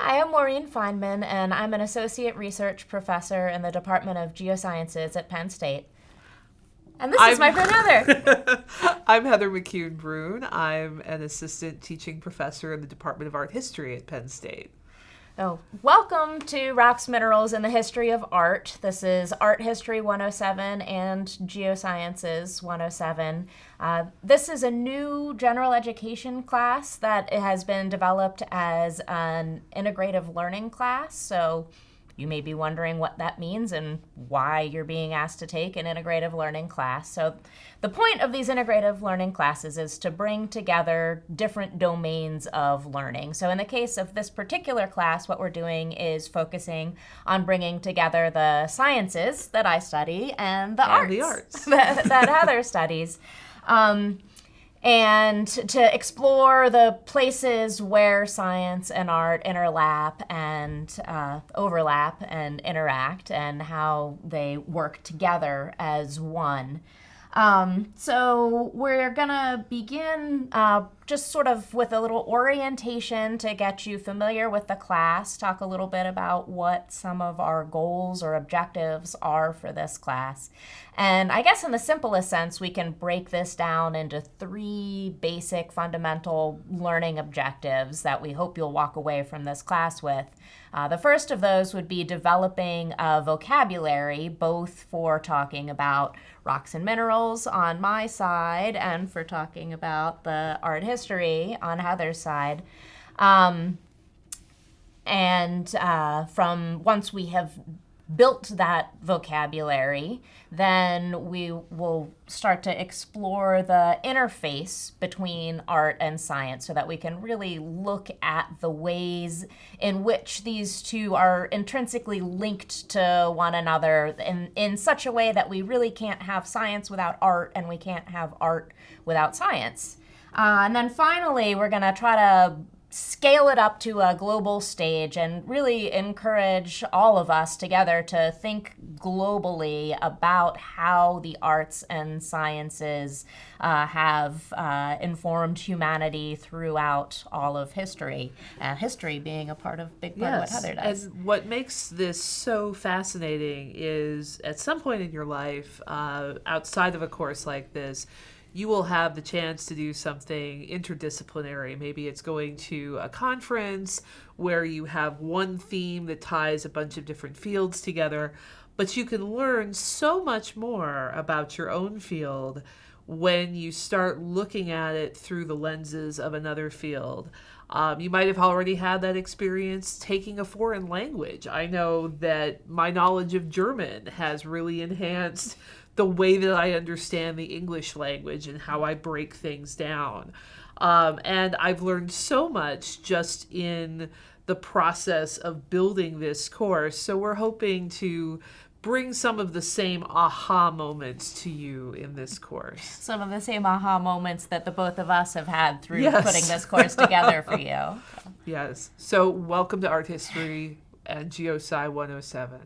Hi, I'm Maureen Feineman, and I'm an associate research professor in the Department of Geosciences at Penn State. And this is I'm- my friend Heather. I'm Heather McCune Bruhn. I'm an assistant teaching professor in the Department of Art History at Penn State. Oh, welcome to Rocks, Minerals, and the History of Art. This is Art History 107 and Geosciences 107. Uh, this is a new general education class that has been developed as an integrative learning class. So you may be wondering what that means and why you're being asked to take an integrative learning class. So, the point of these integrative learning classes is to bring together different domains of learning. So, in the case of this particular class, what we're doing is focusing on bringing together the sciences that I study and the And arts, the arts. that, that Heather studies. Um, and to explore the places where science and art interlap and uh, overlap and interact and how they work together as one. Um, so we're gonna begin uh, just sort of with a little orientation to get you familiar with the class, talk a little bit about what some of our goals or objectives are for this class. And I guess in the simplest sense, we can break this down into three basic fundamental learning objectives that we hope you'll walk away from this class with. Uh, the first of those would be developing a vocabulary, both for talking about rocks and minerals on my side and for talking about the art history on Heather's side. Um, and uh, from once we have built that vocabulary, then we will start to explore the interface between art and science so that we can really look at the ways in which these two are intrinsically linked to one another in, in such a way that we really can't have science without art and we can't have art without science. Uh, and then finally, we're going to try to scale it up to a global stage and really encourage all of us together to think globally about how the arts and sciences uh, have uh, informed humanity throughout all of history, and history being a part of big part of what Heather does. And what makes this so fascinating is at some point in your life, uh, outside of a course like this, you will have the chance to do something interdisciplinary. Maybe it's going to a conference where you have one theme that ties a bunch of different fields together, but you can learn so much more about your own field when you start looking at it through the lenses of another field. Um, you might have already had that experience taking a foreign language. I know that my knowledge of German has really enhanced the way that I understand the English language and how I break things down. Um, and I've learned so much just in the process of building this course. So we're hoping to bring some of the same aha moments to you in this course. Some of the same aha moments that the both of us have had through Yes. putting this course together for you. Yes. So welcome to Art History and GeoSci 107.